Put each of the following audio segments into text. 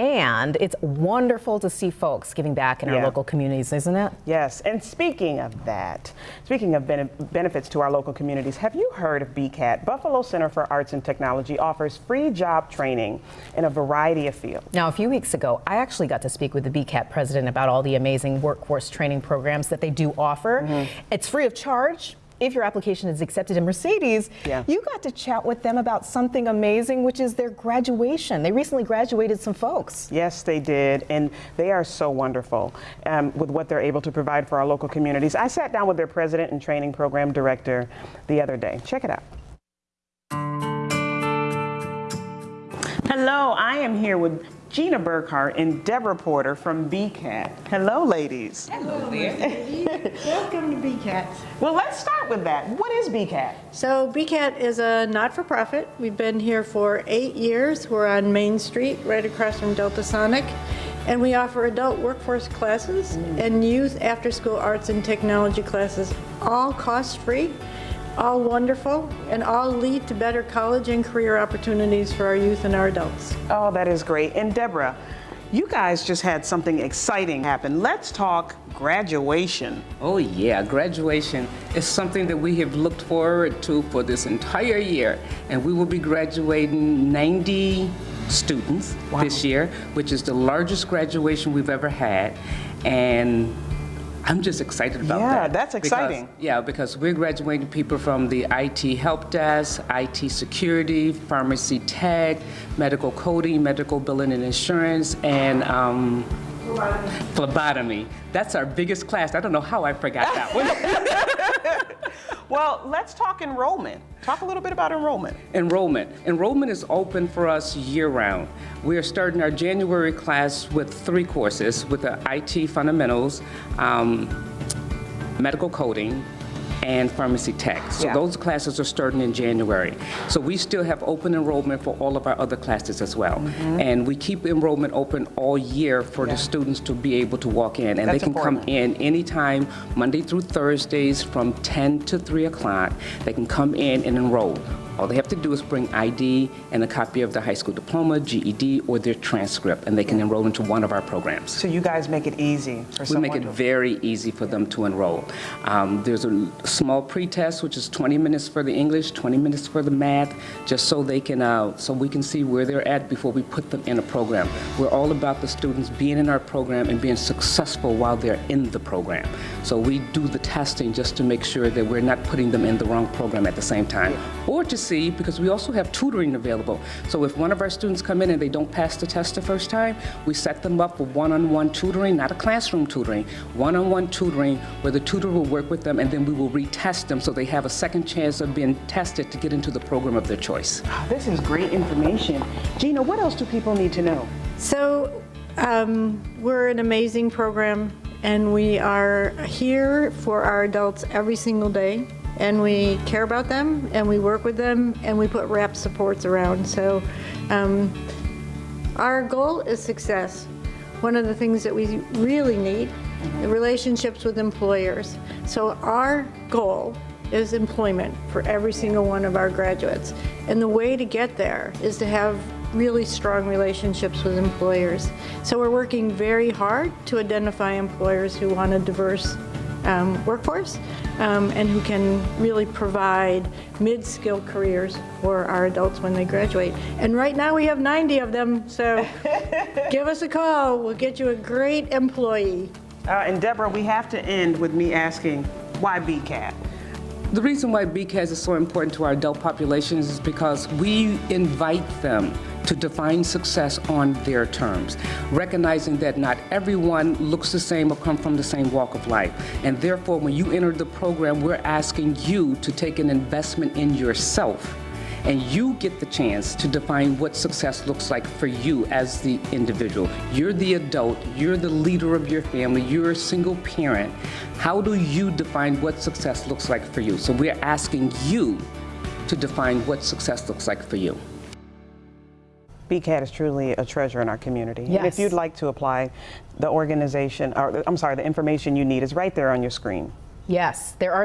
And it's wonderful to see folks giving back in Yeah. our local communities, isn't it? Yes, and speaking of that, speaking of bene- benefits to our local communities, have you heard of BCAT? Buffalo Center for Arts and Technology offers free job training in a variety of fields. Now, a few weeks ago, I actually got to speak with the BCAT president about all the amazing workforce training programs that they do offer. Mm-hmm. It's free of charge. If your application is accepted in Mercedes, Yeah. you got to chat with them about something amazing, which is their graduation. They recently graduated some folks. Yes, they did, and they are so wonderful um, with what they're able to provide for our local communities. I sat down with their president and training program director the other day. Check it out. Hello, I am here with Gina Burkhart and Deborah Porter from BCAT. Hello, ladies. hello Welcome to BCAT. Well, let's start with that. What is BCAT? So BCAT is a not-for-profit. We've been here for eight years. We're on Main Street, right across from Delta Sonic. And we offer adult workforce classes and youth after-school arts and technology classes, all cost-free, all wonderful, and all lead to better college and career opportunities for our youth and our adults. Oh, that is great. And Deborah, you guys just had something exciting happen. Let's talk graduation. Oh yeah, graduation is something that we have looked forward to for this entire year. And we will be graduating 90 students this year, which is the largest graduation we've ever had. And I'm just excited about Yeah, that. Yeah, that's because- exciting. yeah, because we're graduating people from the IT help desk, IT security, pharmacy tech, medical coding, medical billing and insurance, and um, phlebotomy. That's our biggest class. I don't know how I forgot that one. Well, let's talk enrollment. Talk a little bit about enrollment. Enrollment. Enrollment is open for us year-round. We are starting our January class with three courses, with the IT fundamentals, um, medical coding, and pharmacy tech. So Yeah. those classes are starting in January. So we still have open enrollment for all of our other classes as well. Mm-hmm. And we keep enrollment open all year for the students to be able to walk in. And That's they can important. come in anytime, Monday through Thursdays from 10 to 3 o'clock. They can come in and enroll. All they have to do is bring ID and a copy of their high school diploma, GED, or their transcript, and they can enroll into one of our programs. So you guys make it easy for We someone make it to- very easy for them to enroll. Um, there's a small pre-test, which is 20 minutes for the English, 20 minutes for the math, just so they can, uh, so we can see where they're at before we put them in a program. We're all about the students being in our program and being successful while they're in the program. So we do the testing just to make sure that we're not putting them in the wrong program at the same time. Or to see, because we also have tutoring available. So if one of our students come in and they don't pass the test the first time, we set them up for one-on-one tutoring, not a classroom tutoring, one-on-one tutoring where the tutor will work with them and then we will retest them so they have a second chance of being tested to get into the program of their choice. This is great information. Gina, what else do people need to know? So um, we're an amazing program and we are here for our adults every single day and we care about them and we work with them and we put wrap supports around. So um, our goal is success. One of the things that we really need, the relationships with employers. So our goal is employment for every single one of our graduates. And the way to get there is to have really strong relationships with employers. So we're working very hard to identify employers who want a diverse um, workforce um, and who can really provide mid-skilled careers for our adults when they graduate. And right now we have 90 of them, so give us a call. We'll get you a great employee. Uh, and Deborah, we have to end with me asking, why BCAT? The reason why BCAT is so important to our adult populations is because we invite them to define success on their terms, recognizing that not everyone looks the same or come from the same walk of life. And therefore, when you enter the program, we're asking you to take an investment in yourself and you get the chance to define what success looks like for you as the individual. You're the adult, you're the leader of your family, you're a single parent. How do you define what success looks like for you? So we're asking you to define what success looks like for you. BCAT is truly a treasure in our community. And if you'd like to apply, the organization, or I'm sorry, the information you need is right there on your screen. Yes, there are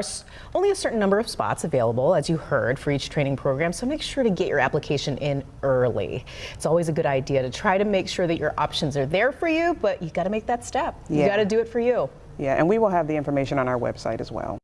only a certain number of spots available, as you heard, for each training program, so make sure to get your application in early. It's always a good idea to try to make sure that your options are there for you, but you got to make that step. You Yeah. got to do it for you. Yeah, and we will have the information on our website as well.